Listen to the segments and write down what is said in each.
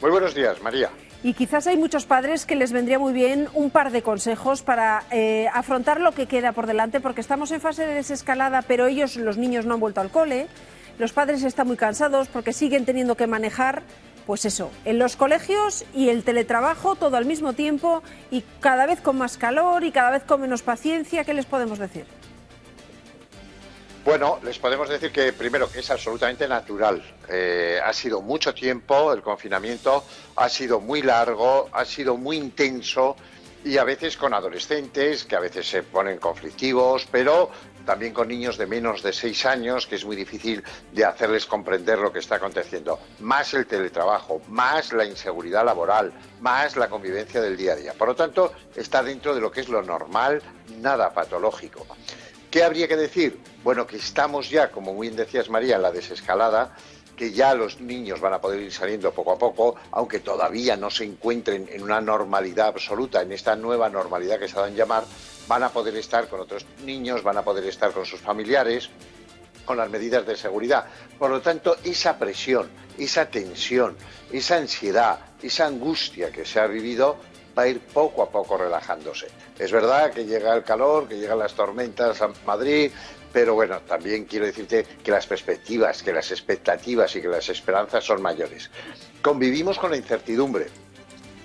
Muy buenos días, María. Y quizás hay muchos padres que les vendría muy bien un par de consejos para eh, afrontar lo que queda por delante, porque estamos en fase de desescalada, pero ellos, los niños, no han vuelto al cole. Los padres están muy cansados porque siguen teniendo que manejar, pues eso, en los colegios y el teletrabajo todo al mismo tiempo y cada vez con más calor y cada vez con menos paciencia. ¿Qué les podemos decir? Bueno, les podemos decir que primero que es absolutamente natural. Eh, ha sido mucho tiempo, el confinamiento ha sido muy largo, ha sido muy intenso y a veces con adolescentes que a veces se ponen conflictivos, pero también con niños de menos de seis años, que es muy difícil de hacerles comprender lo que está aconteciendo. Más el teletrabajo, más la inseguridad laboral, más la convivencia del día a día. Por lo tanto, está dentro de lo que es lo normal, nada patológico. ¿Qué habría que decir? Bueno, que estamos ya, como muy bien decías María, en la desescalada, que ya los niños van a poder ir saliendo poco a poco, aunque todavía no se encuentren en una normalidad absoluta, en esta nueva normalidad que se dan llamar, van a poder estar con otros niños, van a poder estar con sus familiares, con las medidas de seguridad. Por lo tanto, esa presión, esa tensión, esa ansiedad, esa angustia que se ha vivido va a ir poco a poco relajándose. Es verdad que llega el calor, que llegan las tormentas a Madrid, pero bueno, también quiero decirte que las perspectivas, que las expectativas y que las esperanzas son mayores. Convivimos con la incertidumbre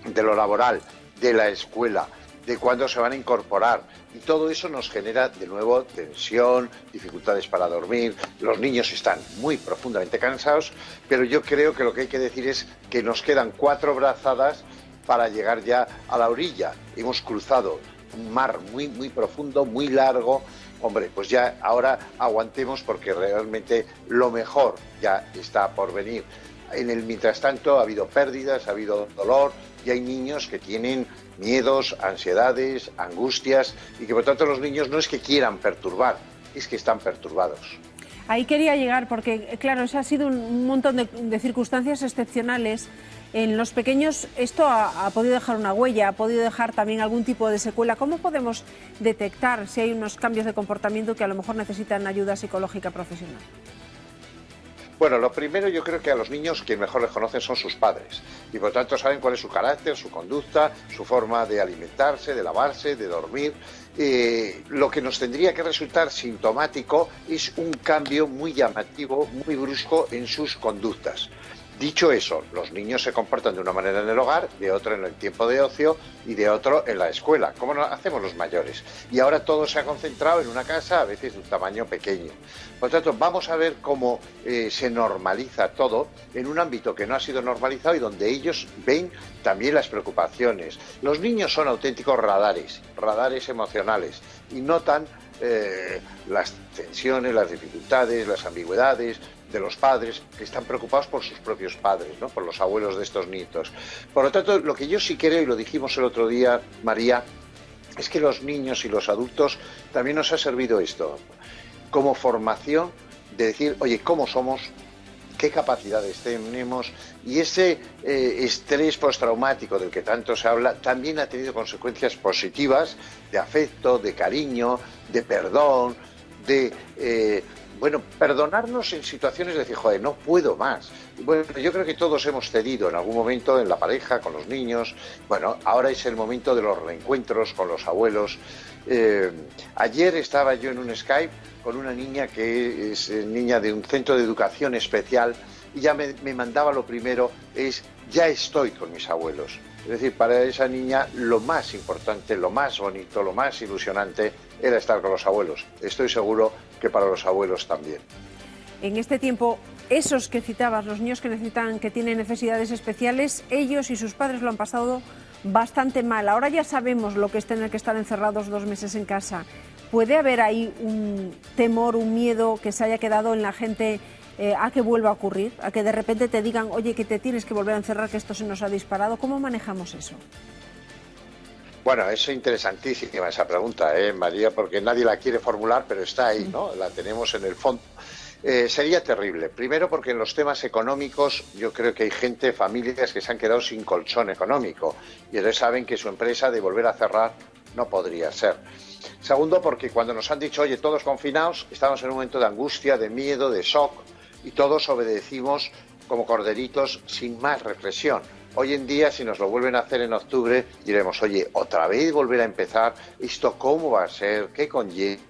de lo laboral, de la escuela, de cuándo se van a incorporar. Y todo eso nos genera de nuevo tensión, dificultades para dormir. Los niños están muy profundamente cansados, pero yo creo que lo que hay que decir es que nos quedan cuatro brazadas para llegar ya a la orilla. Hemos cruzado un mar muy, muy profundo, muy largo. Hombre, pues ya ahora aguantemos porque realmente lo mejor ya está por venir. En el mientras tanto ha habido pérdidas, ha habido dolor y hay niños que tienen miedos, ansiedades, angustias y que por tanto los niños no es que quieran perturbar, es que están perturbados. Ahí quería llegar porque, claro, se ha sido un montón de circunstancias excepcionales en los pequeños esto ha, podido dejar una huella, ha podido dejar también algún tipo de secuela. ¿Cómo podemos detectar si hay unos cambios de comportamiento que a lo mejor necesitan ayuda psicológica profesional? Bueno, lo primero yo creo que a los niños quien mejor les conocen son sus padres y por tanto saben cuál es su carácter, su conducta, su forma de alimentarse, de lavarse, de dormir. Eh, lo que nos tendría que resultar sintomático es un cambio muy llamativo, muy brusco en sus conductas. Dicho eso, los niños se comportan de una manera en el hogar, de otra en el tiempo de ocio y de otro en la escuela, como hacemos los mayores. Y ahora todo se ha concentrado en una casa, a veces de un tamaño pequeño. Por lo tanto, vamos a ver cómo eh, se normaliza todo en un ámbito que no ha sido normalizado y donde ellos ven también las preocupaciones. Los niños son auténticos radares, radares emocionales, y notan eh, las tensiones, las dificultades, las ambigüedades, de los padres que están preocupados por sus propios padres, ¿no? por los abuelos de estos nietos. Por lo tanto, lo que yo sí creo, y lo dijimos el otro día, María, es que los niños y los adultos también nos ha servido esto como formación de decir, oye, ¿cómo somos? qué capacidades tenemos y ese eh, estrés postraumático del que tanto se habla también ha tenido consecuencias positivas de afecto, de cariño, de perdón, de eh, bueno, perdonarnos en situaciones de decir, joder, no puedo más. Bueno, yo creo que todos hemos cedido en algún momento en la pareja, con los niños. Bueno, ahora es el momento de los reencuentros con los abuelos. Eh, ayer estaba yo en un Skype con una niña que es eh, niña de un centro de educación especial y ya me, me mandaba lo primero, es, ya estoy con mis abuelos. Es decir, para esa niña lo más importante, lo más bonito, lo más ilusionante era estar con los abuelos. Estoy seguro que para los abuelos también. En este tiempo, esos que citabas, los niños que necesitan, que tienen necesidades especiales, ellos y sus padres lo han pasado bastante mal. Ahora ya sabemos lo que es tener que estar encerrados dos meses en casa. ¿Puede haber ahí un temor, un miedo que se haya quedado en la gente eh, a que vuelva a ocurrir, a que de repente te digan, oye, que te tienes que volver a encerrar, que esto se nos ha disparado. ¿Cómo manejamos eso? Bueno, es interesantísima esa pregunta, ¿eh, María, porque nadie la quiere formular, pero está ahí, ¿no? La tenemos en el fondo. Eh, sería terrible. Primero porque en los temas económicos yo creo que hay gente, familias que se han quedado sin colchón económico y entonces saben que su empresa de volver a cerrar no podría ser. Segundo porque cuando nos han dicho, oye, todos confinados, estamos en un momento de angustia, de miedo, de shock, y todos obedecimos como corderitos sin más reflexión. Hoy en día, si nos lo vuelven a hacer en octubre, diremos, oye, otra vez volver a empezar, ¿esto cómo va a ser? ¿Qué conlleva?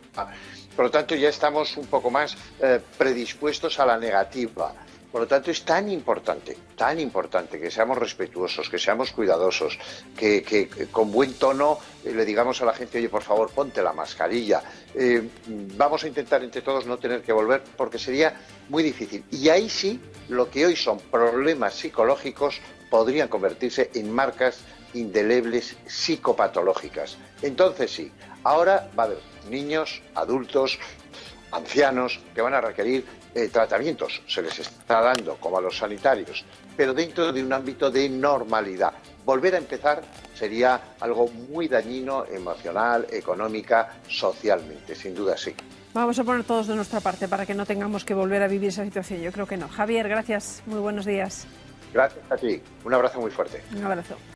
Por lo tanto, ya estamos un poco más eh, predispuestos a la negativa. Por lo tanto, es tan importante, tan importante que seamos respetuosos, que seamos cuidadosos, que, con buen tono eh, le digamos a la gente, oye, por favor, ponte la mascarilla. Eh, vamos a intentar entre todos no tener que volver porque sería muy difícil. Y ahí sí, lo que hoy son problemas psicológicos podrían convertirse en marcas indelebles psicopatológicas. Entonces sí, ahora va a haber niños, adultos, ancianos que van a requerir eh, tratamientos, se les está dando como a los sanitarios, pero dentro de un ámbito de normalidad. Volver a empezar sería algo muy dañino emocional, económica, socialmente, sin duda sí. Vamos a poner todos de nuestra parte para que no tengamos que volver a vivir esa situación. Yo creo que no. Javier, gracias. Muy buenos días. Gracias a ti. Un abrazo muy fuerte. Un abrazo.